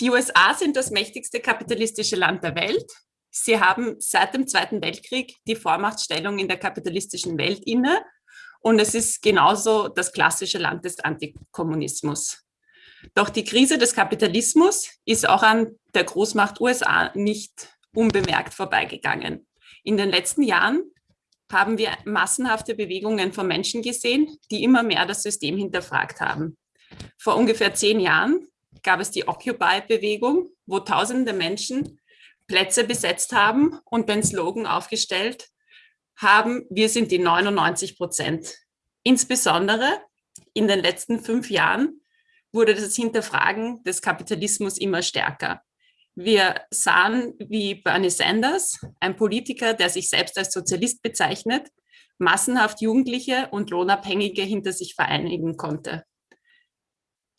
Die USA sind das mächtigste kapitalistische Land der Welt. Sie haben seit dem Zweiten Weltkrieg die Vormachtstellung in der kapitalistischen Welt inne und es ist genauso das klassische Land des Antikommunismus. Doch die Krise des Kapitalismus ist auch an der Großmacht USA nicht unbemerkt vorbeigegangen. In den letzten Jahren haben wir massenhafte Bewegungen von Menschen gesehen, die immer mehr das System hinterfragt haben. Vor ungefähr zehn Jahren gab es die Occupy-Bewegung, wo tausende Menschen Plätze besetzt haben und den Slogan aufgestellt haben, wir sind die 99 Prozent. Insbesondere in den letzten fünf Jahren wurde das Hinterfragen des Kapitalismus immer stärker. Wir sahen, wie Bernie Sanders, ein Politiker, der sich selbst als Sozialist bezeichnet, massenhaft Jugendliche und Lohnabhängige hinter sich vereinigen konnte.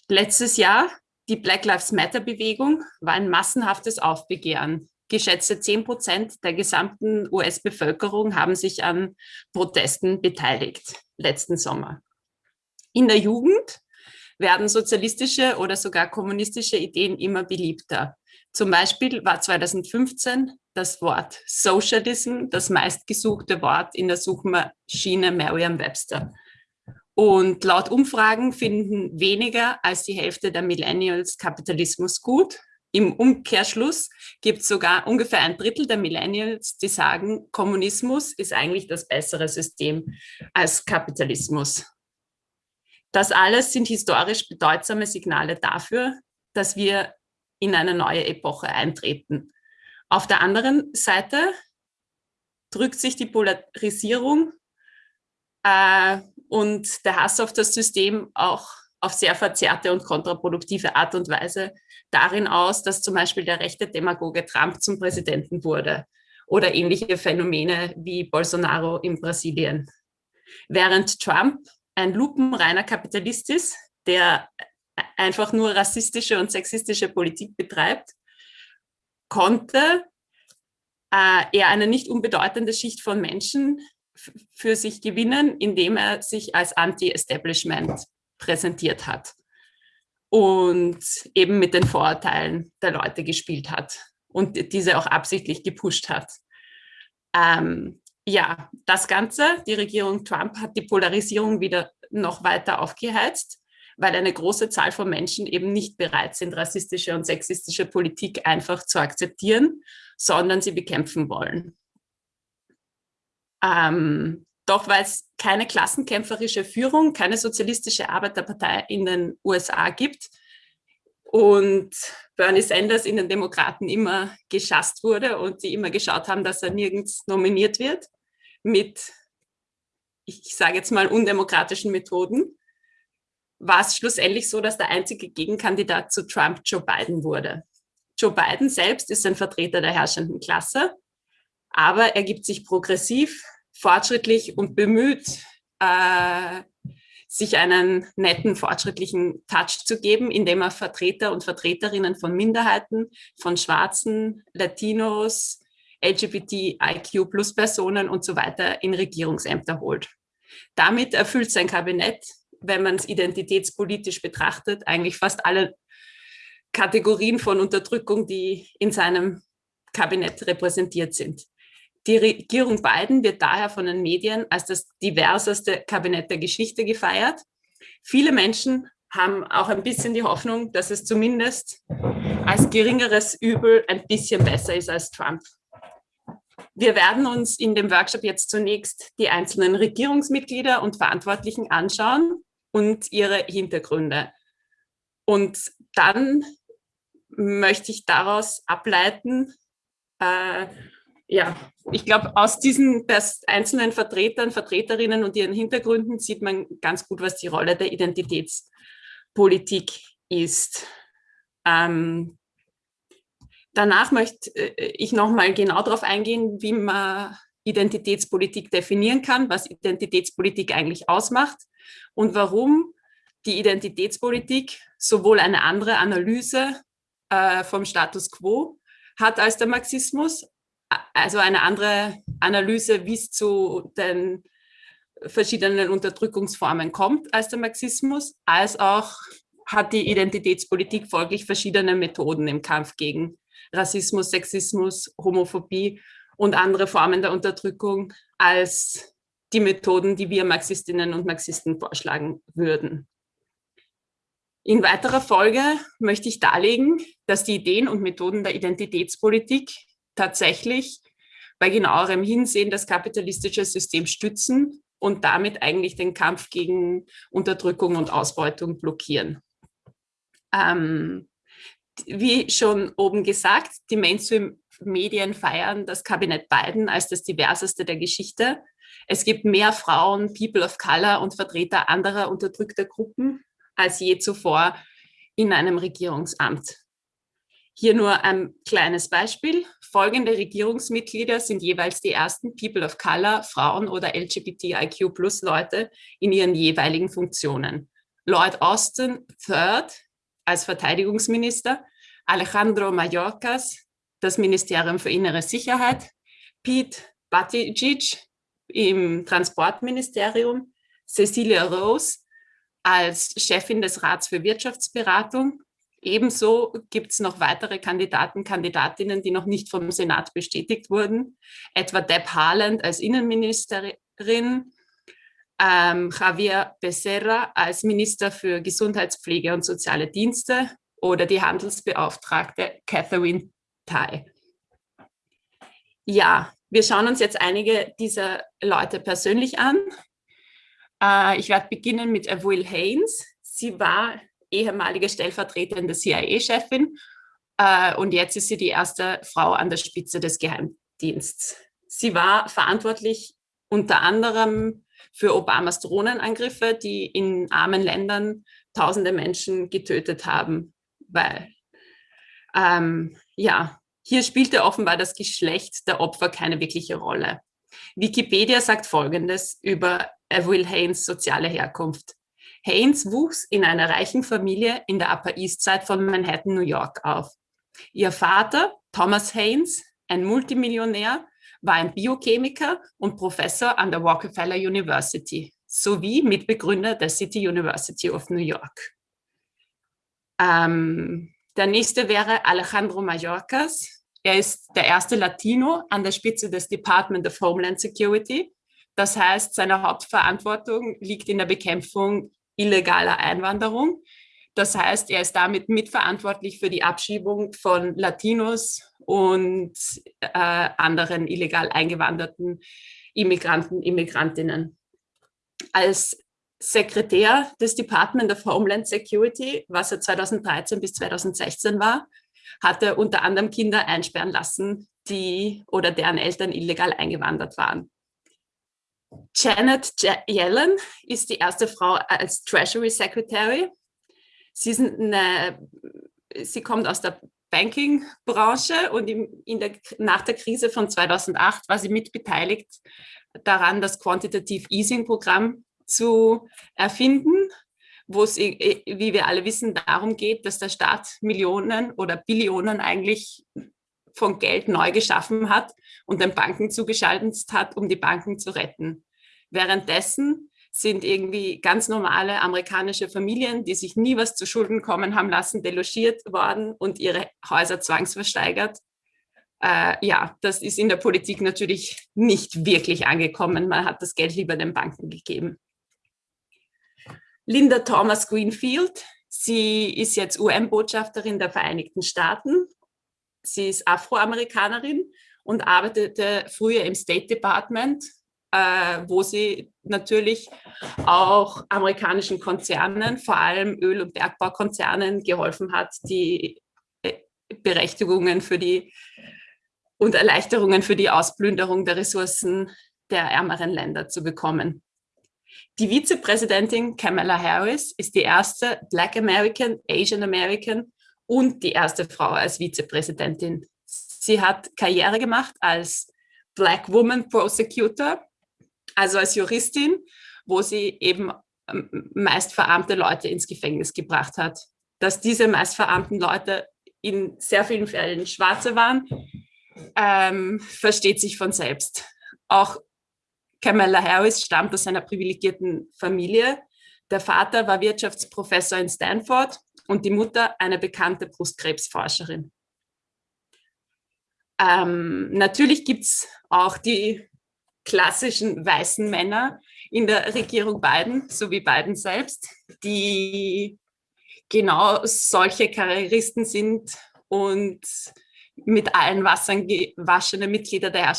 Letztes Jahr, die Black Lives Matter-Bewegung, war ein massenhaftes Aufbegehren. Geschätzte 10 Prozent der gesamten US-Bevölkerung haben sich an Protesten beteiligt, letzten Sommer. In der Jugend werden sozialistische oder sogar kommunistische Ideen immer beliebter. Zum Beispiel war 2015 das Wort Socialism das meistgesuchte Wort in der Suchmaschine Merriam-Webster. Und laut Umfragen finden weniger als die Hälfte der Millennials Kapitalismus gut. Im Umkehrschluss gibt es sogar ungefähr ein Drittel der Millennials, die sagen, Kommunismus ist eigentlich das bessere System als Kapitalismus. Das alles sind historisch bedeutsame Signale dafür, dass wir in eine neue Epoche eintreten. Auf der anderen Seite drückt sich die Polarisierung äh, und der Hass auf das System auch auf sehr verzerrte und kontraproduktive Art und Weise darin aus, dass zum Beispiel der rechte Demagoge Trump zum Präsidenten wurde oder ähnliche Phänomene wie Bolsonaro in Brasilien. Während Trump ein lupenreiner Kapitalist ist, der einfach nur rassistische und sexistische Politik betreibt, konnte äh, er eine nicht unbedeutende Schicht von Menschen für sich gewinnen, indem er sich als Anti-Establishment präsentiert hat und eben mit den Vorurteilen der Leute gespielt hat und diese auch absichtlich gepusht hat. Ähm, ja, das Ganze, die Regierung Trump hat die Polarisierung wieder noch weiter aufgeheizt weil eine große Zahl von Menschen eben nicht bereit sind, rassistische und sexistische Politik einfach zu akzeptieren, sondern sie bekämpfen wollen. Ähm, doch weil es keine klassenkämpferische Führung, keine sozialistische Arbeiterpartei in den USA gibt und Bernie Sanders in den Demokraten immer geschasst wurde und sie immer geschaut haben, dass er nirgends nominiert wird mit, ich sage jetzt mal, undemokratischen Methoden, war es schlussendlich so, dass der einzige Gegenkandidat zu Trump Joe Biden wurde. Joe Biden selbst ist ein Vertreter der herrschenden Klasse, aber er gibt sich progressiv, fortschrittlich und bemüht, äh, sich einen netten, fortschrittlichen Touch zu geben, indem er Vertreter und Vertreterinnen von Minderheiten, von Schwarzen, Latinos, LGBTIQ-Plus-Personen und so weiter in Regierungsämter holt. Damit erfüllt sein Kabinett wenn man es identitätspolitisch betrachtet, eigentlich fast alle Kategorien von Unterdrückung, die in seinem Kabinett repräsentiert sind. Die Regierung Biden wird daher von den Medien als das diverseste Kabinett der Geschichte gefeiert. Viele Menschen haben auch ein bisschen die Hoffnung, dass es zumindest als geringeres Übel ein bisschen besser ist als Trump. Wir werden uns in dem Workshop jetzt zunächst die einzelnen Regierungsmitglieder und Verantwortlichen anschauen und ihre Hintergründe. Und dann möchte ich daraus ableiten, äh, ja, ich glaube, aus diesen einzelnen Vertretern, Vertreterinnen und ihren Hintergründen sieht man ganz gut, was die Rolle der Identitätspolitik ist. Ähm, danach möchte äh, ich nochmal genau darauf eingehen, wie man Identitätspolitik definieren kann, was Identitätspolitik eigentlich ausmacht und warum die Identitätspolitik sowohl eine andere Analyse äh, vom Status quo hat als der Marxismus, also eine andere Analyse, wie es zu den verschiedenen Unterdrückungsformen kommt als der Marxismus, als auch hat die Identitätspolitik folglich verschiedene Methoden im Kampf gegen Rassismus, Sexismus, Homophobie und andere Formen der Unterdrückung als die Methoden, die wir Marxistinnen und Marxisten vorschlagen würden. In weiterer Folge möchte ich darlegen, dass die Ideen und Methoden der Identitätspolitik tatsächlich bei genauerem Hinsehen das kapitalistische System stützen und damit eigentlich den Kampf gegen Unterdrückung und Ausbeutung blockieren. Ähm, wie schon oben gesagt, die Mainstream-Medien feiern das Kabinett Biden als das diverseste der Geschichte. Es gibt mehr Frauen, People of Color und Vertreter anderer unterdrückter Gruppen als je zuvor in einem Regierungsamt. Hier nur ein kleines Beispiel. Folgende Regierungsmitglieder sind jeweils die ersten People of Color, Frauen oder LGBTIQ-Plus-Leute in ihren jeweiligen Funktionen. Lloyd Austin III als Verteidigungsminister, Alejandro Mayorkas, das Ministerium für Innere Sicherheit, Pete Buttigieg im Transportministerium, Cecilia Rose als Chefin des Rats für Wirtschaftsberatung. Ebenso gibt es noch weitere Kandidaten, Kandidatinnen, die noch nicht vom Senat bestätigt wurden, etwa Deb Haaland als Innenministerin, ähm, Javier Becerra als Minister für Gesundheitspflege und soziale Dienste oder die Handelsbeauftragte Catherine Tai. Ja, wir schauen uns jetzt einige dieser Leute persönlich an. Äh, ich werde beginnen mit Will Haynes. Sie war ehemalige stellvertretende CIA-Chefin äh, und jetzt ist sie die erste Frau an der Spitze des Geheimdiensts. Sie war verantwortlich unter anderem für Obamas Drohnenangriffe, die in armen Ländern tausende Menschen getötet haben. Weil, ähm, ja, hier spielte offenbar das Geschlecht der Opfer keine wirkliche Rolle. Wikipedia sagt Folgendes über Will Haynes soziale Herkunft. Haynes wuchs in einer reichen Familie in der Upper East Side von Manhattan, New York auf. Ihr Vater, Thomas Haynes, ein Multimillionär, war ein Biochemiker und Professor an der Rockefeller University sowie Mitbegründer der City University of New York. Ähm, der nächste wäre Alejandro Mayorkas. Er ist der erste Latino an der Spitze des Department of Homeland Security. Das heißt, seine Hauptverantwortung liegt in der Bekämpfung illegaler Einwanderung. Das heißt, er ist damit mitverantwortlich für die Abschiebung von Latinos und äh, anderen illegal eingewanderten Immigranten, Immigrantinnen. Als Sekretär des Department of Homeland Security, was er 2013 bis 2016 war, hat er unter anderem Kinder einsperren lassen, die oder deren Eltern illegal eingewandert waren. Janet Yellen ist die erste Frau als Treasury Secretary. Sie, eine, sie kommt aus der Banking-Branche und in der, nach der Krise von 2008 war sie mitbeteiligt daran, das Quantitative Easing-Programm zu erfinden, wo es, wie wir alle wissen, darum geht, dass der Staat Millionen oder Billionen eigentlich von Geld neu geschaffen hat und den Banken zugeschaltet hat, um die Banken zu retten. Währenddessen sind irgendwie ganz normale amerikanische Familien, die sich nie was zu Schulden kommen haben lassen, delogiert worden und ihre Häuser zwangsversteigert. Äh, ja, das ist in der Politik natürlich nicht wirklich angekommen. Man hat das Geld lieber den Banken gegeben. Linda Thomas Greenfield, sie ist jetzt UN-Botschafterin der Vereinigten Staaten. Sie ist Afroamerikanerin und arbeitete früher im State Department äh, wo sie natürlich auch amerikanischen Konzernen, vor allem Öl- und Bergbaukonzernen, geholfen hat, die äh, Berechtigungen für die und Erleichterungen für die Ausplünderung der Ressourcen der ärmeren Länder zu bekommen. Die Vizepräsidentin Kamala Harris ist die erste Black American, Asian American und die erste Frau als Vizepräsidentin. Sie hat Karriere gemacht als Black Woman Prosecutor also als Juristin, wo sie eben ähm, meist verarmte Leute ins Gefängnis gebracht hat. Dass diese meist verarmten Leute in sehr vielen Fällen Schwarze waren, ähm, versteht sich von selbst. Auch Kamala Harris stammt aus einer privilegierten Familie. Der Vater war Wirtschaftsprofessor in Stanford und die Mutter eine bekannte Brustkrebsforscherin. Ähm, natürlich gibt es auch die klassischen weißen Männer in der Regierung Biden, so wie Biden selbst, die genau solche Karrieristen sind und mit allen Wassern gewaschene Mitglieder der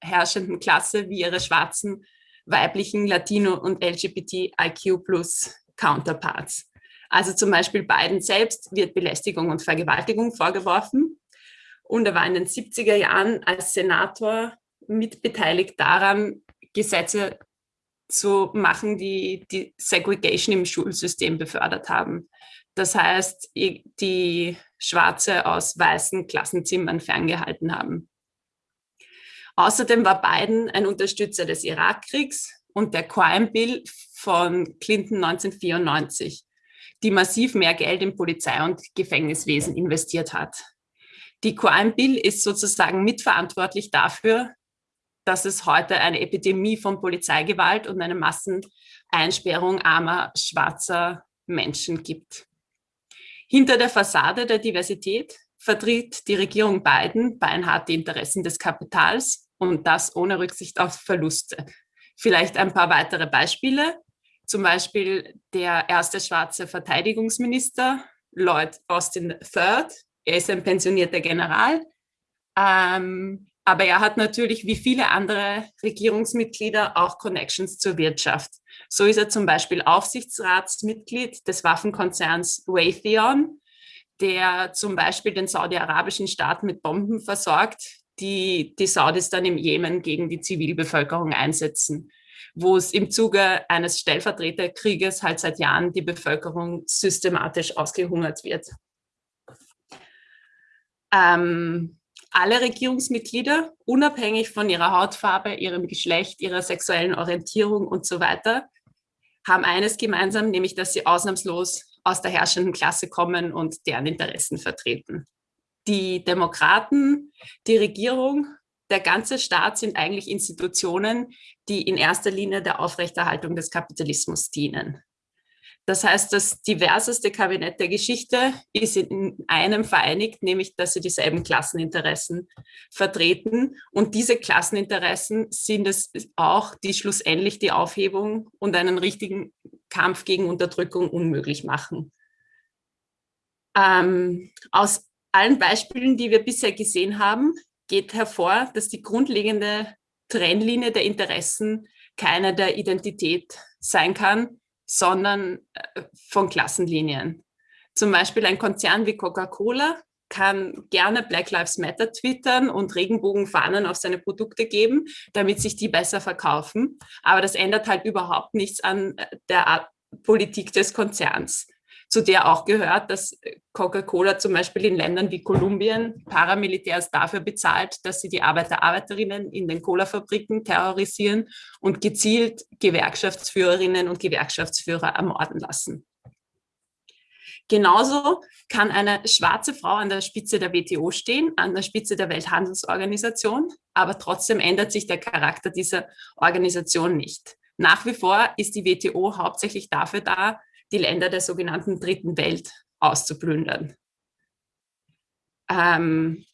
herrschenden Klasse wie ihre schwarzen, weiblichen, Latino- und LGBTIQ-Plus-Counterparts. Also zum Beispiel Biden selbst wird Belästigung und Vergewaltigung vorgeworfen. Und er war in den 70er Jahren als Senator mitbeteiligt daran, Gesetze zu machen, die die Segregation im Schulsystem befördert haben. Das heißt, die Schwarze aus weißen Klassenzimmern ferngehalten haben. Außerdem war Biden ein Unterstützer des Irakkriegs und der Crime Bill von Clinton 1994, die massiv mehr Geld im Polizei- und Gefängniswesen investiert hat. Die Crime Bill ist sozusagen mitverantwortlich dafür, dass es heute eine Epidemie von Polizeigewalt und eine Masseneinsperrung armer schwarzer Menschen gibt. Hinter der Fassade der Diversität vertritt die Regierung Biden beinhart die Interessen des Kapitals und das ohne Rücksicht auf Verluste. Vielleicht ein paar weitere Beispiele. Zum Beispiel der erste schwarze Verteidigungsminister, Lloyd Austin III. Er ist ein pensionierter General. Ähm, aber er hat natürlich wie viele andere Regierungsmitglieder auch Connections zur Wirtschaft. So ist er zum Beispiel Aufsichtsratsmitglied des Waffenkonzerns Raytheon, der zum Beispiel den saudi-arabischen Staat mit Bomben versorgt, die die Saudis dann im Jemen gegen die Zivilbevölkerung einsetzen, wo es im Zuge eines Stellvertreterkrieges halt seit Jahren die Bevölkerung systematisch ausgehungert wird. Ähm, alle Regierungsmitglieder, unabhängig von ihrer Hautfarbe, ihrem Geschlecht, ihrer sexuellen Orientierung und so weiter, haben eines gemeinsam, nämlich dass sie ausnahmslos aus der herrschenden Klasse kommen und deren Interessen vertreten. Die Demokraten, die Regierung, der ganze Staat sind eigentlich Institutionen, die in erster Linie der Aufrechterhaltung des Kapitalismus dienen. Das heißt, das diverseste Kabinett der Geschichte ist in einem vereinigt, nämlich dass sie dieselben Klasseninteressen vertreten. Und diese Klasseninteressen sind es auch, die schlussendlich die Aufhebung und einen richtigen Kampf gegen Unterdrückung unmöglich machen. Ähm, aus allen Beispielen, die wir bisher gesehen haben, geht hervor, dass die grundlegende Trennlinie der Interessen keine der Identität sein kann, sondern äh, von Klassenlinien. Zum Beispiel ein Konzern wie Coca-Cola kann gerne Black Lives Matter twittern und Regenbogenfahnen auf seine Produkte geben, damit sich die besser verkaufen. Aber das ändert halt überhaupt nichts an äh, der Politik des Konzerns zu der auch gehört, dass Coca-Cola zum Beispiel in Ländern wie Kolumbien Paramilitärs dafür bezahlt, dass sie die Arbeiter, Arbeiterinnen in den Cola-Fabriken terrorisieren und gezielt Gewerkschaftsführerinnen und Gewerkschaftsführer ermorden lassen. Genauso kann eine schwarze Frau an der Spitze der WTO stehen, an der Spitze der Welthandelsorganisation, aber trotzdem ändert sich der Charakter dieser Organisation nicht. Nach wie vor ist die WTO hauptsächlich dafür da, die Länder der sogenannten Dritten Welt auszuplündern. Ähm,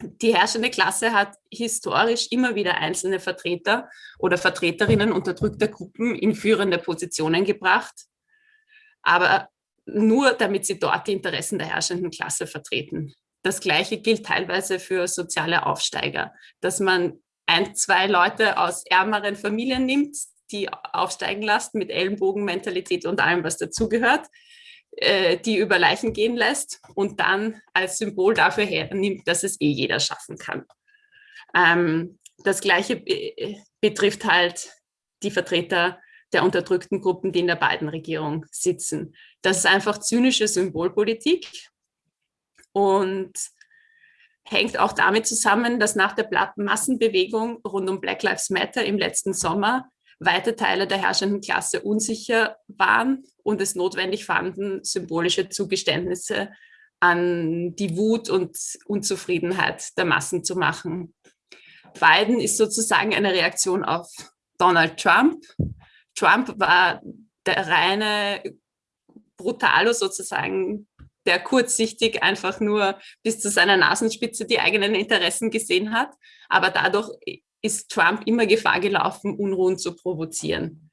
die herrschende Klasse hat historisch immer wieder einzelne Vertreter oder Vertreterinnen unterdrückter Gruppen in führende Positionen gebracht, aber nur damit sie dort die Interessen der herrschenden Klasse vertreten. Das Gleiche gilt teilweise für soziale Aufsteiger, dass man ein, zwei Leute aus ärmeren Familien nimmt, die aufsteigen lässt mit Ellenbogenmentalität und allem, was dazugehört, äh, die über Leichen gehen lässt und dann als Symbol dafür hernimmt, dass es eh jeder schaffen kann. Ähm, das Gleiche betrifft halt die Vertreter der unterdrückten Gruppen, die in der beiden Regierung sitzen. Das ist einfach zynische Symbolpolitik und hängt auch damit zusammen, dass nach der Massenbewegung rund um Black Lives Matter im letzten Sommer weite Teile der herrschenden Klasse unsicher waren und es notwendig fanden, symbolische Zugeständnisse an die Wut und Unzufriedenheit der Massen zu machen. Biden ist sozusagen eine Reaktion auf Donald Trump. Trump war der reine Brutalo sozusagen, der kurzsichtig einfach nur bis zu seiner Nasenspitze die eigenen Interessen gesehen hat. Aber dadurch ist Trump immer Gefahr gelaufen, Unruhen zu provozieren.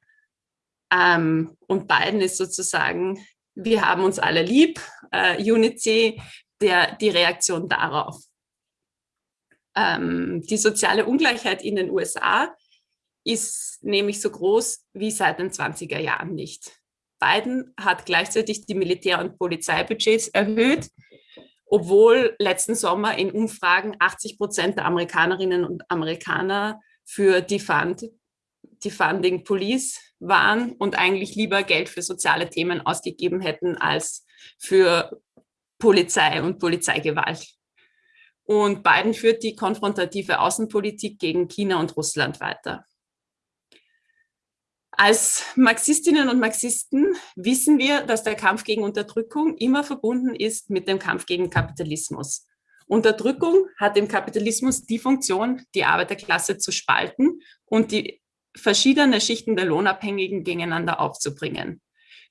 Ähm, und Biden ist sozusagen, wir haben uns alle lieb, äh, Unity, der, die Reaktion darauf. Ähm, die soziale Ungleichheit in den USA ist nämlich so groß wie seit den 20er Jahren nicht. Biden hat gleichzeitig die Militär- und Polizeibudgets erhöht, obwohl letzten Sommer in Umfragen 80 Prozent der Amerikanerinnen und Amerikaner für Defund, Defunding Police waren und eigentlich lieber Geld für soziale Themen ausgegeben hätten als für Polizei und Polizeigewalt. Und Biden führt die konfrontative Außenpolitik gegen China und Russland weiter. Als Marxistinnen und Marxisten wissen wir, dass der Kampf gegen Unterdrückung immer verbunden ist mit dem Kampf gegen Kapitalismus. Unterdrückung hat im Kapitalismus die Funktion, die Arbeiterklasse zu spalten und die verschiedenen Schichten der Lohnabhängigen gegeneinander aufzubringen.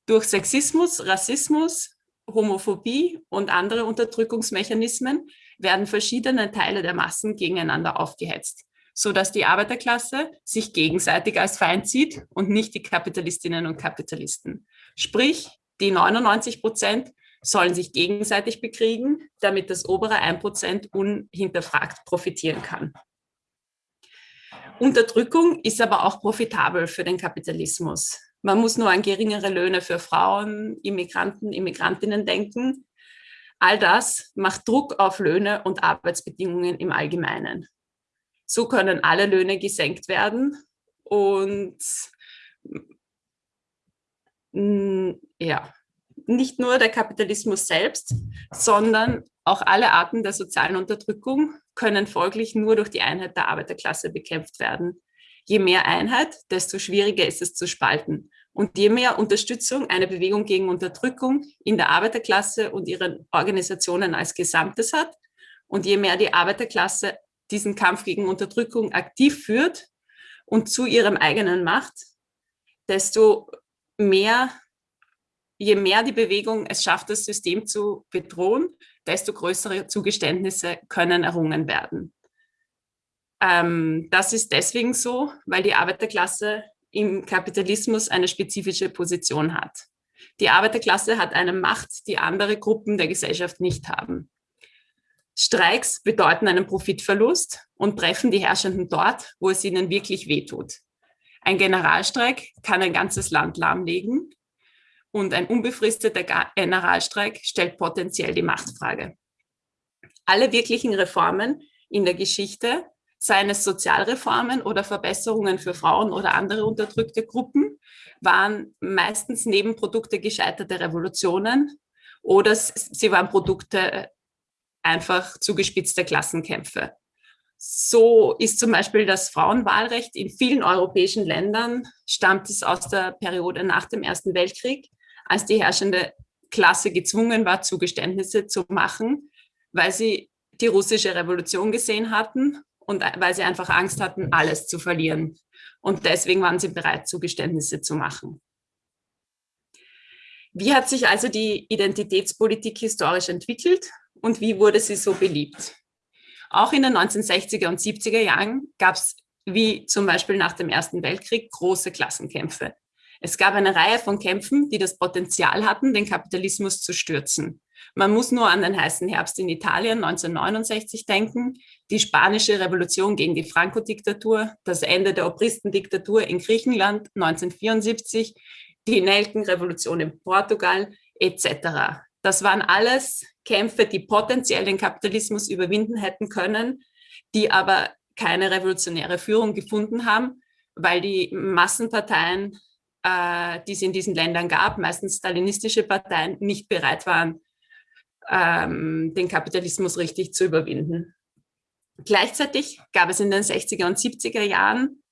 Durch Sexismus, Rassismus, Homophobie und andere Unterdrückungsmechanismen werden verschiedene Teile der Massen gegeneinander aufgehetzt so dass die Arbeiterklasse sich gegenseitig als Feind sieht und nicht die Kapitalistinnen und Kapitalisten. Sprich, die 99 Prozent sollen sich gegenseitig bekriegen, damit das obere 1 Prozent unhinterfragt profitieren kann. Unterdrückung ist aber auch profitabel für den Kapitalismus. Man muss nur an geringere Löhne für Frauen, Immigranten, Immigrantinnen denken. All das macht Druck auf Löhne und Arbeitsbedingungen im Allgemeinen. So können alle Löhne gesenkt werden und ja, nicht nur der Kapitalismus selbst, sondern auch alle Arten der sozialen Unterdrückung können folglich nur durch die Einheit der Arbeiterklasse bekämpft werden. Je mehr Einheit, desto schwieriger ist es zu spalten. Und je mehr Unterstützung eine Bewegung gegen Unterdrückung in der Arbeiterklasse und ihren Organisationen als Gesamtes hat und je mehr die Arbeiterklasse diesen Kampf gegen Unterdrückung aktiv führt und zu ihrem eigenen macht, desto mehr, je mehr die Bewegung es schafft, das System zu bedrohen, desto größere Zugeständnisse können errungen werden. Ähm, das ist deswegen so, weil die Arbeiterklasse im Kapitalismus eine spezifische Position hat. Die Arbeiterklasse hat eine Macht, die andere Gruppen der Gesellschaft nicht haben. Streiks bedeuten einen Profitverlust und treffen die Herrschenden dort, wo es ihnen wirklich wehtut. Ein Generalstreik kann ein ganzes Land lahmlegen und ein unbefristeter Generalstreik stellt potenziell die Machtfrage. Alle wirklichen Reformen in der Geschichte, seien es Sozialreformen oder Verbesserungen für Frauen oder andere unterdrückte Gruppen, waren meistens Nebenprodukte gescheiterter Revolutionen oder sie waren Produkte einfach zugespitzte Klassenkämpfe. So ist zum Beispiel das Frauenwahlrecht in vielen europäischen Ländern, stammt es aus der Periode nach dem Ersten Weltkrieg, als die herrschende Klasse gezwungen war, Zugeständnisse zu machen, weil sie die russische Revolution gesehen hatten und weil sie einfach Angst hatten, alles zu verlieren. Und deswegen waren sie bereit, Zugeständnisse zu machen. Wie hat sich also die Identitätspolitik historisch entwickelt? Und wie wurde sie so beliebt? Auch in den 1960er und 70er Jahren gab es, wie zum Beispiel nach dem Ersten Weltkrieg, große Klassenkämpfe. Es gab eine Reihe von Kämpfen, die das Potenzial hatten, den Kapitalismus zu stürzen. Man muss nur an den heißen Herbst in Italien 1969 denken, die spanische Revolution gegen die Franco-Diktatur, das Ende der Obristendiktatur in Griechenland 1974, die Nelkenrevolution in Portugal etc. Das waren alles Kämpfe, die potenziell den Kapitalismus überwinden hätten können, die aber keine revolutionäre Führung gefunden haben, weil die Massenparteien, äh, die es in diesen Ländern gab, meistens stalinistische Parteien, nicht bereit waren, ähm, den Kapitalismus richtig zu überwinden. Gleichzeitig gab es in den 60er und 70er Jahren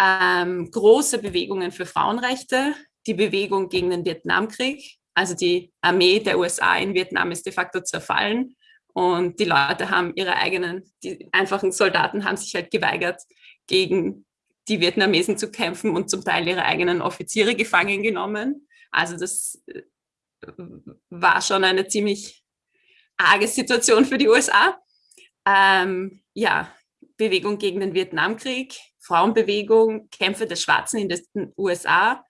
ähm, große Bewegungen für Frauenrechte, die Bewegung gegen den Vietnamkrieg, also die Armee der USA in Vietnam ist de facto zerfallen und die Leute haben ihre eigenen, die einfachen Soldaten haben sich halt geweigert, gegen die Vietnamesen zu kämpfen und zum Teil ihre eigenen Offiziere gefangen genommen. Also das äh, war schon eine ziemlich arge Situation für die USA. Ähm, ja, Bewegung gegen den Vietnamkrieg, Frauenbewegung, Kämpfe der Schwarzen in den USA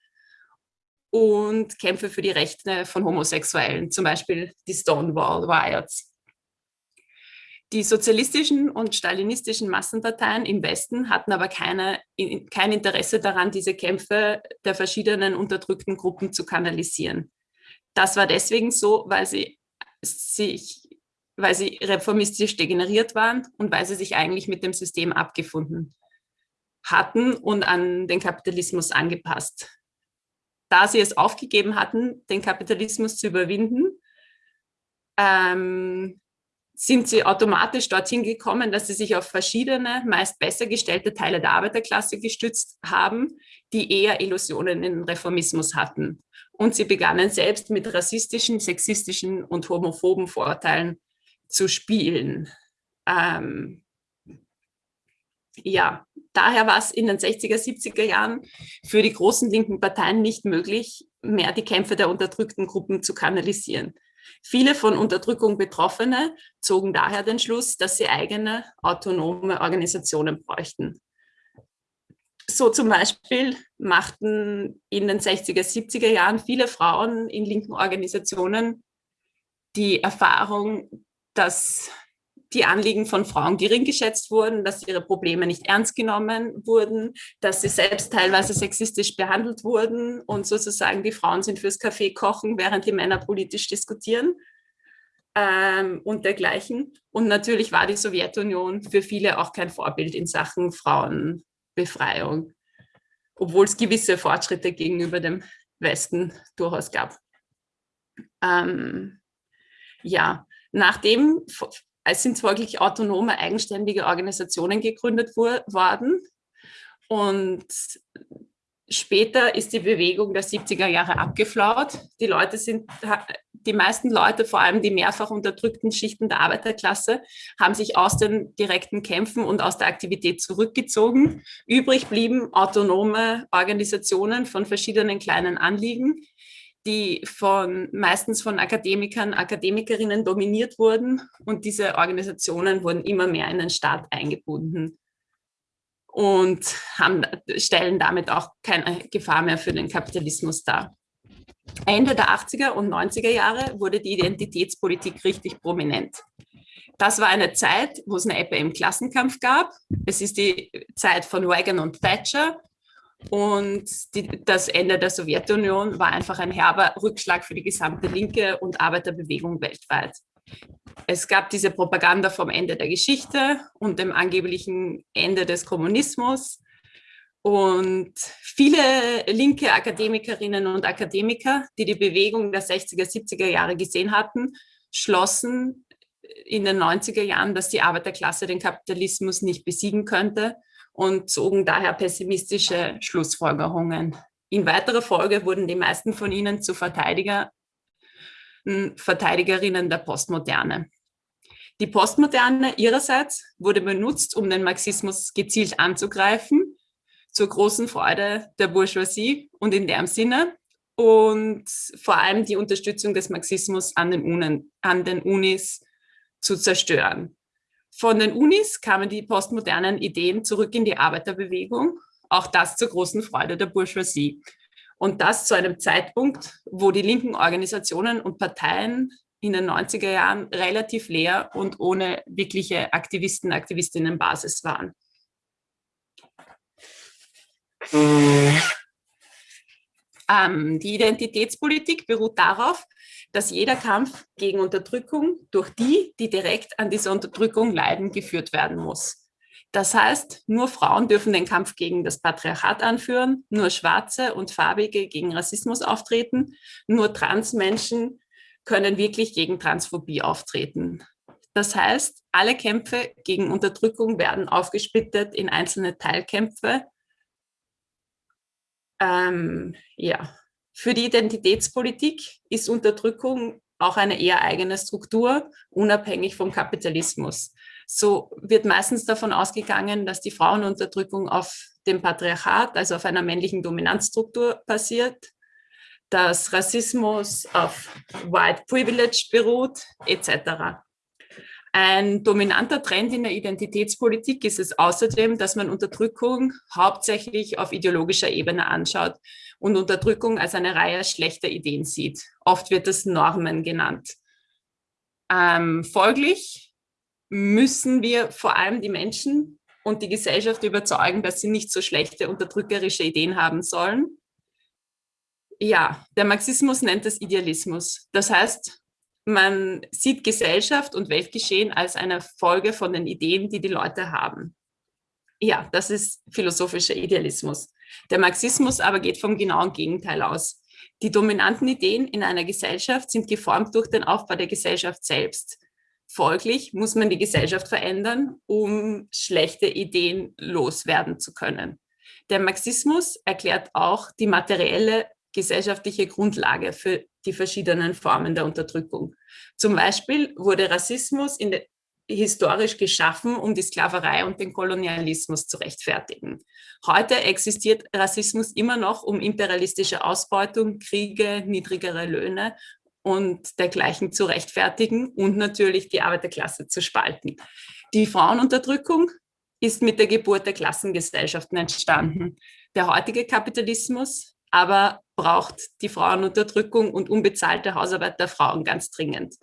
und Kämpfe für die Rechte von Homosexuellen, zum Beispiel die Stonewall Riots. Die sozialistischen und stalinistischen Massenparteien im Westen hatten aber keine, kein Interesse daran, diese Kämpfe der verschiedenen unterdrückten Gruppen zu kanalisieren. Das war deswegen so, weil sie sich weil sie reformistisch degeneriert waren und weil sie sich eigentlich mit dem System abgefunden hatten und an den Kapitalismus angepasst. Da sie es aufgegeben hatten, den Kapitalismus zu überwinden, ähm, sind sie automatisch dorthin gekommen, dass sie sich auf verschiedene, meist besser gestellte Teile der Arbeiterklasse gestützt haben, die eher Illusionen in Reformismus hatten. Und sie begannen selbst mit rassistischen, sexistischen und homophoben Vorurteilen zu spielen. Ähm, ja, daher war es in den 60er, 70er Jahren für die großen linken Parteien nicht möglich, mehr die Kämpfe der unterdrückten Gruppen zu kanalisieren. Viele von Unterdrückung Betroffene zogen daher den Schluss, dass sie eigene autonome Organisationen bräuchten. So zum Beispiel machten in den 60er, 70er Jahren viele Frauen in linken Organisationen die Erfahrung, dass die Anliegen von Frauen gering geschätzt wurden, dass ihre Probleme nicht ernst genommen wurden, dass sie selbst teilweise sexistisch behandelt wurden und sozusagen die Frauen sind fürs Kaffee kochen, während die Männer politisch diskutieren ähm, und dergleichen. Und natürlich war die Sowjetunion für viele auch kein Vorbild in Sachen Frauenbefreiung, obwohl es gewisse Fortschritte gegenüber dem Westen durchaus gab. Ähm, ja, Nachdem es sind folglich autonome, eigenständige Organisationen gegründet worden und später ist die Bewegung der 70er Jahre abgeflaut. Die Leute sind, die meisten Leute, vor allem die mehrfach unterdrückten Schichten der Arbeiterklasse, haben sich aus den direkten Kämpfen und aus der Aktivität zurückgezogen. Übrig blieben autonome Organisationen von verschiedenen kleinen Anliegen, die von meistens von Akademikern, Akademikerinnen dominiert wurden und diese Organisationen wurden immer mehr in den Staat eingebunden und haben, stellen damit auch keine Gefahr mehr für den Kapitalismus dar. Ende der 80er und 90er Jahre wurde die Identitätspolitik richtig prominent. Das war eine Zeit, wo es eine Ebbe im Klassenkampf gab. Es ist die Zeit von Reagan und Thatcher und die, das Ende der Sowjetunion war einfach ein herber Rückschlag für die gesamte linke und Arbeiterbewegung weltweit. Es gab diese Propaganda vom Ende der Geschichte und dem angeblichen Ende des Kommunismus. Und viele linke Akademikerinnen und Akademiker, die die Bewegung der 60er, 70er Jahre gesehen hatten, schlossen in den 90er Jahren, dass die Arbeiterklasse den Kapitalismus nicht besiegen könnte und zogen daher pessimistische Schlussfolgerungen. In weiterer Folge wurden die meisten von ihnen zu Verteidiger, Verteidigerinnen der Postmoderne. Die Postmoderne ihrerseits wurde benutzt, um den Marxismus gezielt anzugreifen, zur großen Freude der Bourgeoisie und in deren Sinne und vor allem die Unterstützung des Marxismus an den, Unen, an den Unis zu zerstören. Von den Unis kamen die postmodernen Ideen zurück in die Arbeiterbewegung, auch das zur großen Freude der Bourgeoisie. Und das zu einem Zeitpunkt, wo die linken Organisationen und Parteien in den 90er Jahren relativ leer und ohne wirkliche Aktivisten, Aktivistinnenbasis waren. Ähm, die Identitätspolitik beruht darauf, dass jeder Kampf gegen Unterdrückung durch die, die direkt an dieser Unterdrückung leiden, geführt werden muss. Das heißt, nur Frauen dürfen den Kampf gegen das Patriarchat anführen, nur Schwarze und Farbige gegen Rassismus auftreten, nur Transmenschen können wirklich gegen Transphobie auftreten. Das heißt, alle Kämpfe gegen Unterdrückung werden aufgesplittet in einzelne Teilkämpfe. Ähm, ja, für die Identitätspolitik ist Unterdrückung auch eine eher eigene Struktur, unabhängig vom Kapitalismus. So wird meistens davon ausgegangen, dass die Frauenunterdrückung auf dem Patriarchat, also auf einer männlichen Dominanzstruktur basiert, dass Rassismus auf White Privilege beruht, etc. Ein dominanter Trend in der Identitätspolitik ist es außerdem, dass man Unterdrückung hauptsächlich auf ideologischer Ebene anschaut und Unterdrückung als eine Reihe schlechter Ideen sieht. Oft wird es Normen genannt. Ähm, folglich müssen wir vor allem die Menschen und die Gesellschaft überzeugen, dass sie nicht so schlechte unterdrückerische Ideen haben sollen. Ja, der Marxismus nennt es Idealismus. Das heißt, man sieht Gesellschaft und Weltgeschehen als eine Folge von den Ideen, die die Leute haben. Ja, das ist philosophischer Idealismus. Der Marxismus aber geht vom genauen Gegenteil aus. Die dominanten Ideen in einer Gesellschaft sind geformt durch den Aufbau der Gesellschaft selbst. Folglich muss man die Gesellschaft verändern, um schlechte Ideen loswerden zu können. Der Marxismus erklärt auch die materielle gesellschaftliche Grundlage für die verschiedenen Formen der Unterdrückung. Zum Beispiel wurde Rassismus in historisch geschaffen, um die Sklaverei und den Kolonialismus zu rechtfertigen. Heute existiert Rassismus immer noch, um imperialistische Ausbeutung, Kriege, niedrigere Löhne und dergleichen zu rechtfertigen und natürlich die Arbeiterklasse zu spalten. Die Frauenunterdrückung ist mit der Geburt der Klassengesellschaften entstanden. Der heutige Kapitalismus aber braucht die Frauenunterdrückung und unbezahlte Hausarbeit der Frauen ganz dringend.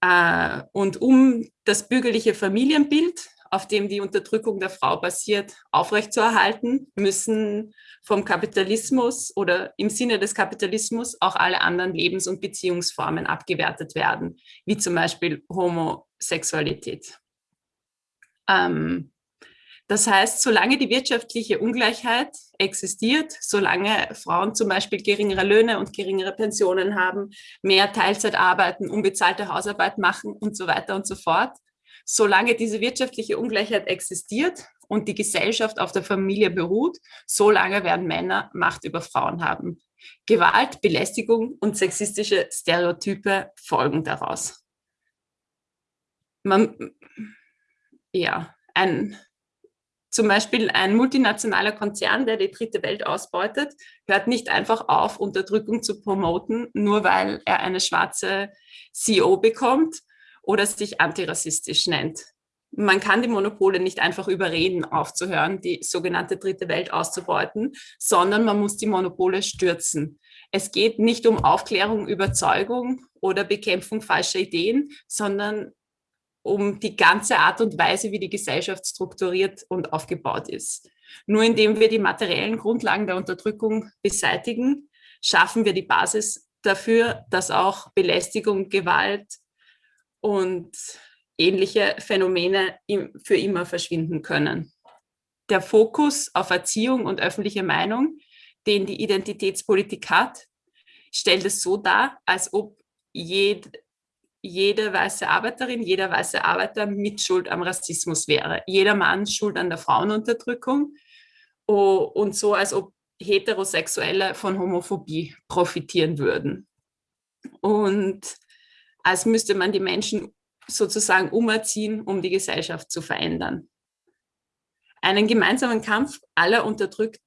Äh, und um das bürgerliche Familienbild, auf dem die Unterdrückung der Frau basiert, aufrechtzuerhalten, müssen vom Kapitalismus oder im Sinne des Kapitalismus auch alle anderen Lebens- und Beziehungsformen abgewertet werden, wie zum Beispiel Homosexualität. Ähm, das heißt, solange die wirtschaftliche Ungleichheit existiert, solange Frauen zum Beispiel geringere Löhne und geringere Pensionen haben, mehr Teilzeit arbeiten, unbezahlte Hausarbeit machen und so weiter und so fort, solange diese wirtschaftliche Ungleichheit existiert und die Gesellschaft auf der Familie beruht, solange werden Männer Macht über Frauen haben. Gewalt, Belästigung und sexistische Stereotype folgen daraus. Man, ja, ein zum Beispiel ein multinationaler Konzern, der die dritte Welt ausbeutet, hört nicht einfach auf, Unterdrückung zu promoten, nur weil er eine schwarze CEO bekommt oder sich antirassistisch nennt. Man kann die Monopole nicht einfach überreden, aufzuhören, die sogenannte dritte Welt auszubeuten, sondern man muss die Monopole stürzen. Es geht nicht um Aufklärung, Überzeugung oder Bekämpfung falscher Ideen, sondern um die ganze Art und Weise, wie die Gesellschaft strukturiert und aufgebaut ist. Nur indem wir die materiellen Grundlagen der Unterdrückung beseitigen, schaffen wir die Basis dafür, dass auch Belästigung, Gewalt und ähnliche Phänomene für immer verschwinden können. Der Fokus auf Erziehung und öffentliche Meinung, den die Identitätspolitik hat, stellt es so dar, als ob jed, jede weiße Arbeiterin, jeder weiße Arbeiter mit Schuld am Rassismus wäre. Jeder Mann schuld an der Frauenunterdrückung und so, als ob Heterosexuelle von Homophobie profitieren würden. Und als müsste man die Menschen sozusagen umerziehen, um die Gesellschaft zu verändern. Einen gemeinsamen Kampf aller Unterdrückten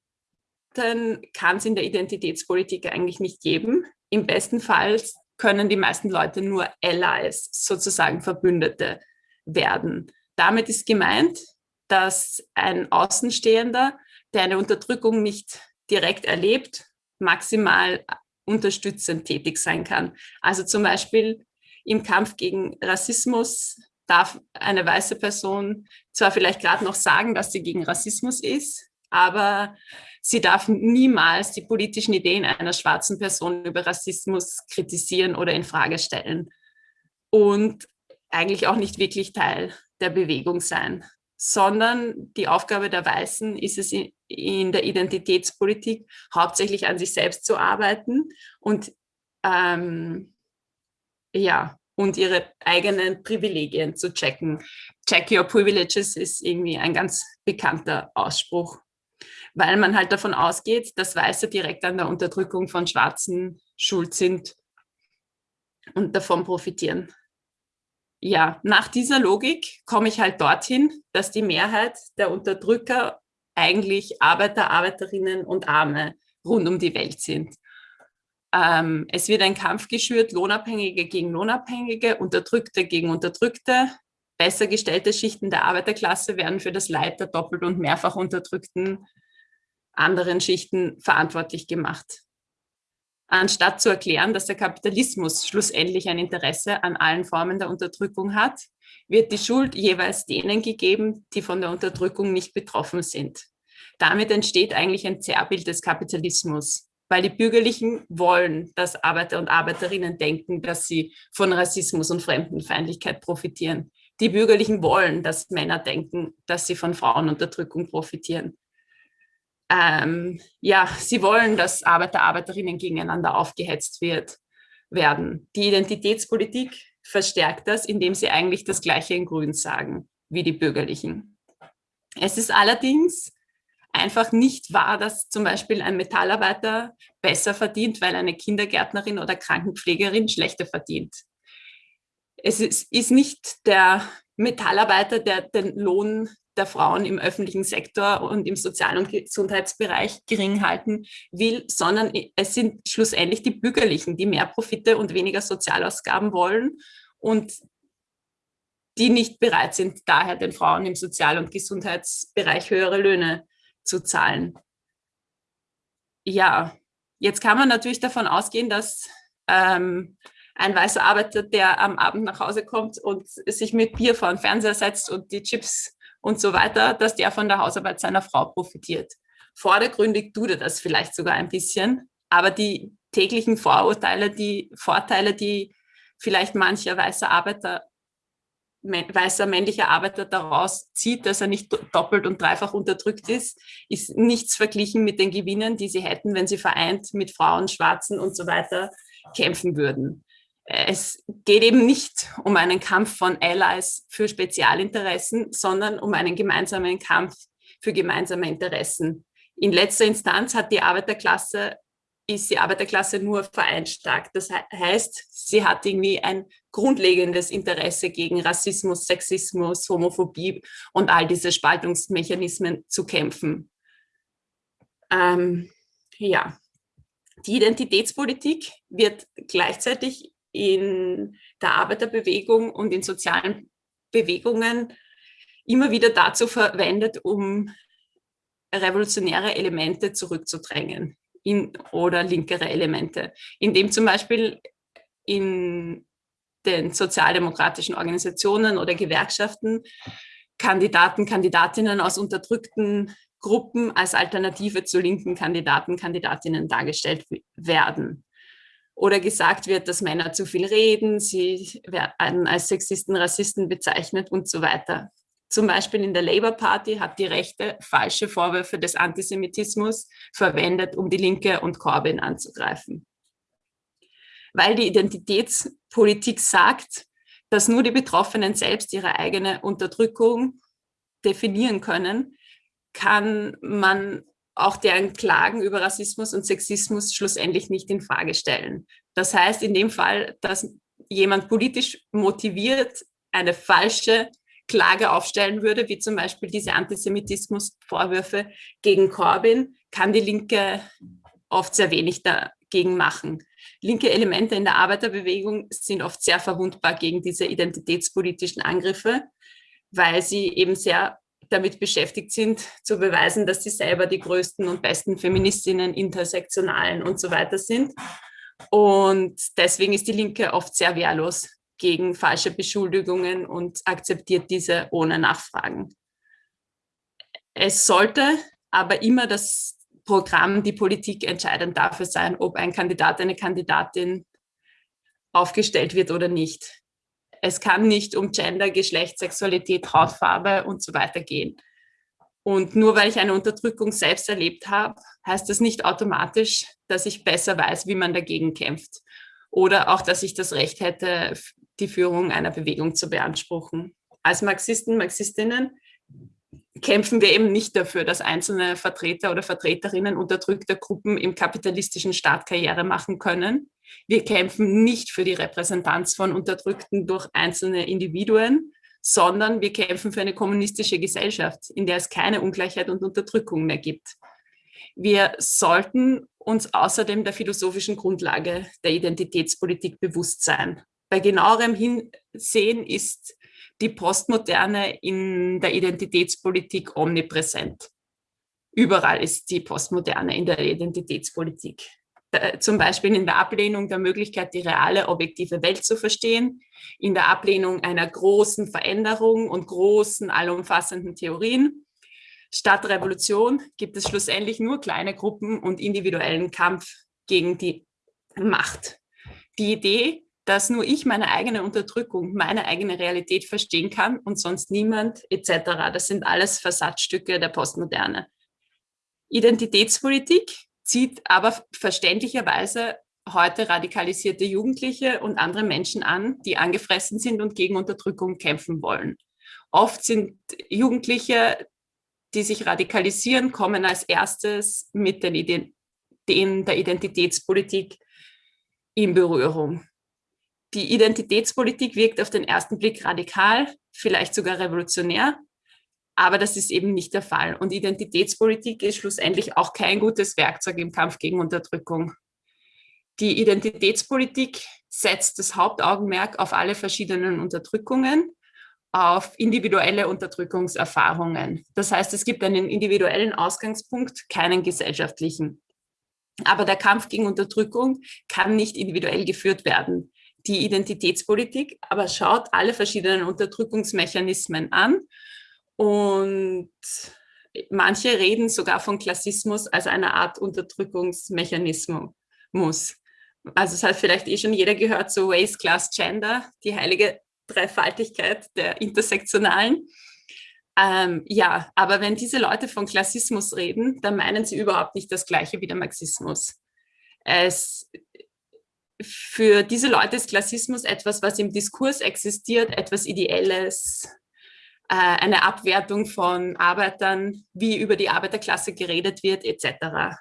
kann es in der Identitätspolitik eigentlich nicht geben. Im besten Fall können die meisten Leute nur Allies, sozusagen Verbündete werden. Damit ist gemeint, dass ein Außenstehender, der eine Unterdrückung nicht direkt erlebt, maximal unterstützend tätig sein kann. Also zum Beispiel im Kampf gegen Rassismus darf eine weiße Person zwar vielleicht gerade noch sagen, dass sie gegen Rassismus ist, aber sie darf niemals die politischen Ideen einer schwarzen Person über Rassismus kritisieren oder in Frage stellen und eigentlich auch nicht wirklich Teil der Bewegung sein, sondern die Aufgabe der Weißen ist es in der Identitätspolitik hauptsächlich an sich selbst zu arbeiten und ähm, ja, und ihre eigenen Privilegien zu checken. Check your privileges ist irgendwie ein ganz bekannter Ausspruch weil man halt davon ausgeht, dass Weiße direkt an der Unterdrückung von Schwarzen schuld sind und davon profitieren. Ja, nach dieser Logik komme ich halt dorthin, dass die Mehrheit der Unterdrücker eigentlich Arbeiter, Arbeiterinnen und Arme rund um die Welt sind. Ähm, es wird ein Kampf geschürt, Lohnabhängige gegen Lohnabhängige, Unterdrückte gegen Unterdrückte. Besser gestellte Schichten der Arbeiterklasse werden für das Leid der doppelt und mehrfach unterdrückten anderen Schichten verantwortlich gemacht. Anstatt zu erklären, dass der Kapitalismus schlussendlich ein Interesse an allen Formen der Unterdrückung hat, wird die Schuld jeweils denen gegeben, die von der Unterdrückung nicht betroffen sind. Damit entsteht eigentlich ein Zerrbild des Kapitalismus, weil die Bürgerlichen wollen, dass Arbeiter und Arbeiterinnen denken, dass sie von Rassismus und Fremdenfeindlichkeit profitieren. Die Bürgerlichen wollen, dass Männer denken, dass sie von Frauenunterdrückung profitieren ähm, ja, sie wollen, dass Arbeiter, Arbeiterinnen gegeneinander aufgehetzt wird, werden. Die Identitätspolitik verstärkt das, indem sie eigentlich das Gleiche in Grün sagen wie die Bürgerlichen. Es ist allerdings einfach nicht wahr, dass zum Beispiel ein Metallarbeiter besser verdient, weil eine Kindergärtnerin oder Krankenpflegerin schlechter verdient. Es ist, ist nicht der Metallarbeiter, der den Lohn der Frauen im öffentlichen Sektor und im Sozial- und Gesundheitsbereich gering halten will, sondern es sind schlussendlich die Bürgerlichen, die mehr Profite und weniger Sozialausgaben wollen und die nicht bereit sind, daher den Frauen im Sozial- und Gesundheitsbereich höhere Löhne zu zahlen. Ja, jetzt kann man natürlich davon ausgehen, dass ähm, ein weißer Arbeiter, der am Abend nach Hause kommt und sich mit Bier vor den Fernseher setzt und die Chips und so weiter, dass der von der Hausarbeit seiner Frau profitiert. Vordergründig tut er das vielleicht sogar ein bisschen, aber die täglichen Vorurteile, die Vorteile, die vielleicht mancher weißer Arbeiter, weißer männlicher Arbeiter daraus zieht, dass er nicht doppelt und dreifach unterdrückt ist, ist nichts verglichen mit den Gewinnen, die sie hätten, wenn sie vereint mit Frauen, Schwarzen und so weiter kämpfen würden es geht eben nicht um einen Kampf von Allies für Spezialinteressen, sondern um einen gemeinsamen Kampf für gemeinsame Interessen. In letzter Instanz hat die Arbeiterklasse, ist die Arbeiterklasse nur vereinsstark. Das heißt, sie hat irgendwie ein grundlegendes Interesse gegen Rassismus, Sexismus, Homophobie und all diese Spaltungsmechanismen zu kämpfen. Ähm, ja, die Identitätspolitik wird gleichzeitig in der Arbeiterbewegung und in sozialen Bewegungen immer wieder dazu verwendet, um revolutionäre Elemente zurückzudrängen in, oder linkere Elemente, indem zum Beispiel in den sozialdemokratischen Organisationen oder Gewerkschaften Kandidaten, Kandidatinnen aus unterdrückten Gruppen als Alternative zu linken Kandidaten, Kandidatinnen dargestellt werden oder gesagt wird, dass Männer zu viel reden, sie werden als Sexisten, Rassisten bezeichnet und so weiter. Zum Beispiel in der Labour Party hat die Rechte falsche Vorwürfe des Antisemitismus verwendet, um die Linke und Corbyn anzugreifen. Weil die Identitätspolitik sagt, dass nur die Betroffenen selbst ihre eigene Unterdrückung definieren können, kann man auch deren Klagen über Rassismus und Sexismus schlussendlich nicht in Frage stellen. Das heißt in dem Fall, dass jemand politisch motiviert eine falsche Klage aufstellen würde, wie zum Beispiel diese Antisemitismusvorwürfe gegen Corbyn, kann die Linke oft sehr wenig dagegen machen. Linke Elemente in der Arbeiterbewegung sind oft sehr verwundbar gegen diese identitätspolitischen Angriffe, weil sie eben sehr damit beschäftigt sind, zu beweisen, dass sie selber die größten und besten Feministinnen, Intersektionalen und so weiter sind. Und deswegen ist die Linke oft sehr wehrlos gegen falsche Beschuldigungen und akzeptiert diese ohne Nachfragen. Es sollte aber immer das Programm, die Politik entscheidend dafür sein, ob ein Kandidat, eine Kandidatin aufgestellt wird oder nicht. Es kann nicht um Gender, Geschlecht, Sexualität, Hautfarbe und so weiter gehen. Und nur weil ich eine Unterdrückung selbst erlebt habe, heißt das nicht automatisch, dass ich besser weiß, wie man dagegen kämpft. Oder auch, dass ich das Recht hätte, die Führung einer Bewegung zu beanspruchen. Als Marxisten, Marxistinnen kämpfen wir eben nicht dafür, dass einzelne Vertreter oder Vertreterinnen unterdrückter Gruppen im kapitalistischen Staat Karriere machen können, wir kämpfen nicht für die Repräsentanz von Unterdrückten durch einzelne Individuen, sondern wir kämpfen für eine kommunistische Gesellschaft, in der es keine Ungleichheit und Unterdrückung mehr gibt. Wir sollten uns außerdem der philosophischen Grundlage der Identitätspolitik bewusst sein. Bei genauerem Hinsehen ist die Postmoderne in der Identitätspolitik omnipräsent. Überall ist die Postmoderne in der Identitätspolitik. Zum Beispiel in der Ablehnung der Möglichkeit, die reale, objektive Welt zu verstehen, in der Ablehnung einer großen Veränderung und großen, allumfassenden Theorien. Statt Revolution gibt es schlussendlich nur kleine Gruppen und individuellen Kampf gegen die Macht. Die Idee, dass nur ich meine eigene Unterdrückung, meine eigene Realität verstehen kann und sonst niemand etc. Das sind alles Versatzstücke der Postmoderne. Identitätspolitik zieht aber verständlicherweise heute radikalisierte Jugendliche und andere Menschen an, die angefressen sind und gegen Unterdrückung kämpfen wollen. Oft sind Jugendliche, die sich radikalisieren, kommen als erstes mit den Ideen der Identitätspolitik in Berührung. Die Identitätspolitik wirkt auf den ersten Blick radikal, vielleicht sogar revolutionär, aber das ist eben nicht der Fall. Und Identitätspolitik ist schlussendlich auch kein gutes Werkzeug im Kampf gegen Unterdrückung. Die Identitätspolitik setzt das Hauptaugenmerk auf alle verschiedenen Unterdrückungen, auf individuelle Unterdrückungserfahrungen. Das heißt, es gibt einen individuellen Ausgangspunkt, keinen gesellschaftlichen. Aber der Kampf gegen Unterdrückung kann nicht individuell geführt werden die Identitätspolitik, aber schaut alle verschiedenen Unterdrückungsmechanismen an und manche reden sogar von Klassismus als einer Art Unterdrückungsmechanismus. Also es hat vielleicht eh schon jeder gehört, so Race, Class, Gender, die heilige Dreifaltigkeit der Intersektionalen. Ähm, ja, aber wenn diese Leute von Klassismus reden, dann meinen sie überhaupt nicht das Gleiche wie der Marxismus. Es für diese Leute ist Klassismus etwas, was im Diskurs existiert, etwas Ideelles, eine Abwertung von Arbeitern, wie über die Arbeiterklasse geredet wird, etc.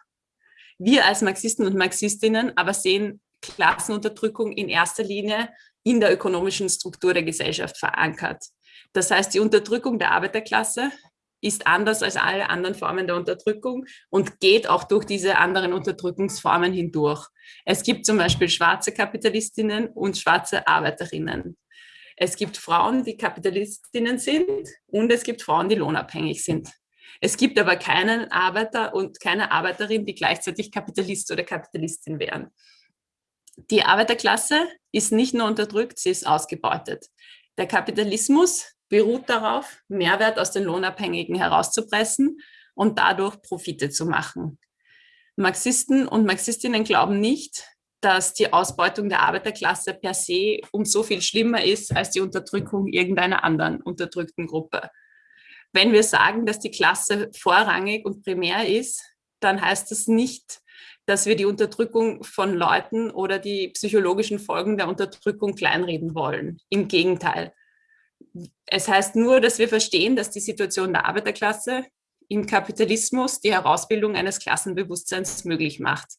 Wir als Marxisten und Marxistinnen aber sehen Klassenunterdrückung in erster Linie in der ökonomischen Struktur der Gesellschaft verankert. Das heißt, die Unterdrückung der Arbeiterklasse ist anders als alle anderen Formen der Unterdrückung und geht auch durch diese anderen Unterdrückungsformen hindurch. Es gibt zum Beispiel schwarze Kapitalistinnen und schwarze Arbeiterinnen. Es gibt Frauen, die Kapitalistinnen sind und es gibt Frauen, die lohnabhängig sind. Es gibt aber keinen Arbeiter und keine Arbeiterin, die gleichzeitig Kapitalist oder Kapitalistin wären. Die Arbeiterklasse ist nicht nur unterdrückt, sie ist ausgebeutet. Der Kapitalismus beruht darauf, Mehrwert aus den Lohnabhängigen herauszupressen und dadurch Profite zu machen. Marxisten und Marxistinnen glauben nicht, dass die Ausbeutung der Arbeiterklasse per se um so viel schlimmer ist als die Unterdrückung irgendeiner anderen unterdrückten Gruppe. Wenn wir sagen, dass die Klasse vorrangig und primär ist, dann heißt das nicht, dass wir die Unterdrückung von Leuten oder die psychologischen Folgen der Unterdrückung kleinreden wollen. Im Gegenteil. Es heißt nur, dass wir verstehen, dass die Situation der Arbeiterklasse im Kapitalismus die Herausbildung eines Klassenbewusstseins möglich macht.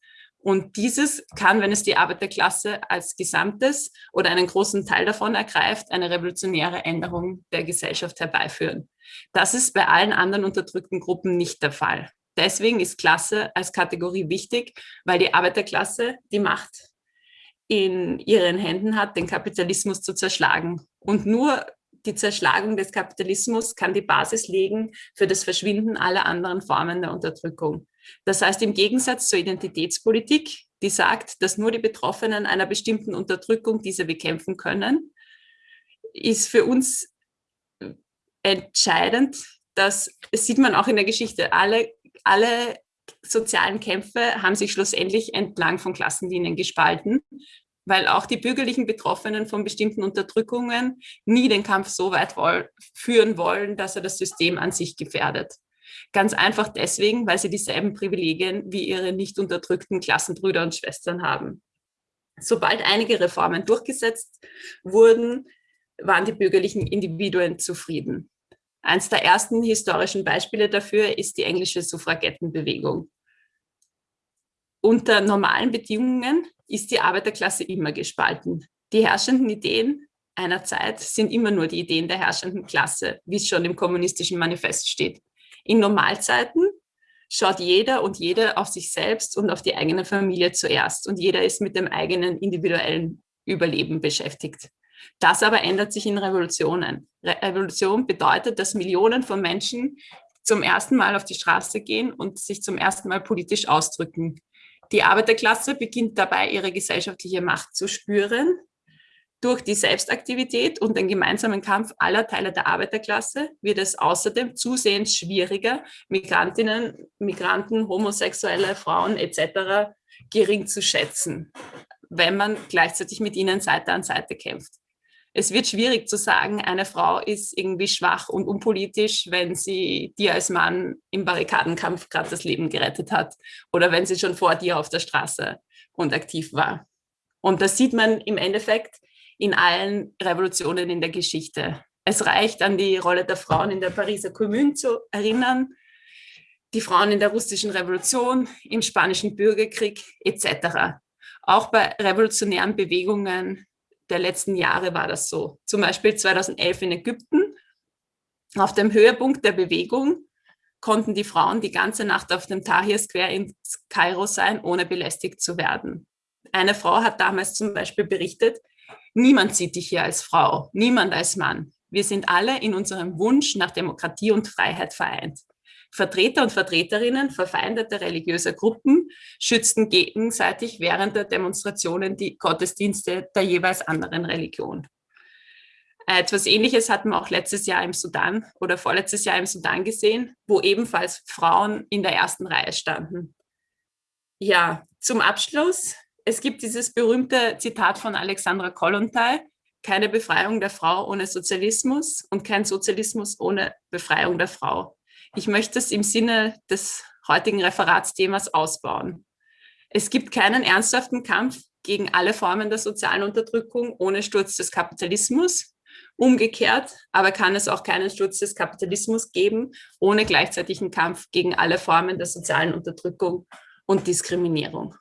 Und dieses kann, wenn es die Arbeiterklasse als Gesamtes oder einen großen Teil davon ergreift, eine revolutionäre Änderung der Gesellschaft herbeiführen. Das ist bei allen anderen unterdrückten Gruppen nicht der Fall. Deswegen ist Klasse als Kategorie wichtig, weil die Arbeiterklasse die Macht in ihren Händen hat, den Kapitalismus zu zerschlagen. Und nur die Zerschlagung des Kapitalismus kann die Basis legen für das Verschwinden aller anderen Formen der Unterdrückung. Das heißt, im Gegensatz zur Identitätspolitik, die sagt, dass nur die Betroffenen einer bestimmten Unterdrückung diese bekämpfen können, ist für uns entscheidend, dass, das sieht man auch in der Geschichte, alle, alle sozialen Kämpfe haben sich schlussendlich entlang von Klassenlinien gespalten weil auch die bürgerlichen Betroffenen von bestimmten Unterdrückungen nie den Kampf so weit woll führen wollen, dass er das System an sich gefährdet. Ganz einfach deswegen, weil sie dieselben Privilegien wie ihre nicht unterdrückten Klassenbrüder und Schwestern haben. Sobald einige Reformen durchgesetzt wurden, waren die bürgerlichen Individuen zufrieden. Eins der ersten historischen Beispiele dafür ist die englische Suffragettenbewegung. Unter normalen Bedingungen ist die Arbeiterklasse immer gespalten. Die herrschenden Ideen einer Zeit sind immer nur die Ideen der herrschenden Klasse, wie es schon im kommunistischen Manifest steht. In Normalzeiten schaut jeder und jede auf sich selbst und auf die eigene Familie zuerst und jeder ist mit dem eigenen individuellen Überleben beschäftigt. Das aber ändert sich in Revolutionen. Revolution bedeutet, dass Millionen von Menschen zum ersten Mal auf die Straße gehen und sich zum ersten Mal politisch ausdrücken. Die Arbeiterklasse beginnt dabei, ihre gesellschaftliche Macht zu spüren. Durch die Selbstaktivität und den gemeinsamen Kampf aller Teile der Arbeiterklasse wird es außerdem zusehends schwieriger, Migrantinnen, Migranten, Homosexuelle, Frauen etc. gering zu schätzen, wenn man gleichzeitig mit ihnen Seite an Seite kämpft es wird schwierig zu sagen, eine Frau ist irgendwie schwach und unpolitisch, wenn sie dir als Mann im Barrikadenkampf gerade das Leben gerettet hat oder wenn sie schon vor dir auf der Straße und aktiv war. Und das sieht man im Endeffekt in allen Revolutionen in der Geschichte. Es reicht an die Rolle der Frauen in der Pariser Kommune zu erinnern, die Frauen in der russischen Revolution, im spanischen Bürgerkrieg etc. Auch bei revolutionären Bewegungen der letzten Jahre war das so. Zum Beispiel 2011 in Ägypten. Auf dem Höhepunkt der Bewegung konnten die Frauen die ganze Nacht auf dem Tahir Square in Kairo sein, ohne belästigt zu werden. Eine Frau hat damals zum Beispiel berichtet, niemand sieht dich hier als Frau, niemand als Mann. Wir sind alle in unserem Wunsch nach Demokratie und Freiheit vereint. Vertreter und Vertreterinnen verfeindeter religiöser Gruppen schützten gegenseitig während der Demonstrationen die Gottesdienste der jeweils anderen Religion. Etwas Ähnliches hatten wir auch letztes Jahr im Sudan oder vorletztes Jahr im Sudan gesehen, wo ebenfalls Frauen in der ersten Reihe standen. Ja, zum Abschluss. Es gibt dieses berühmte Zitat von Alexandra Kollontai, keine Befreiung der Frau ohne Sozialismus und kein Sozialismus ohne Befreiung der Frau. Ich möchte es im Sinne des heutigen Referatsthemas ausbauen. Es gibt keinen ernsthaften Kampf gegen alle Formen der sozialen Unterdrückung ohne Sturz des Kapitalismus. Umgekehrt aber kann es auch keinen Sturz des Kapitalismus geben, ohne gleichzeitigen Kampf gegen alle Formen der sozialen Unterdrückung und Diskriminierung.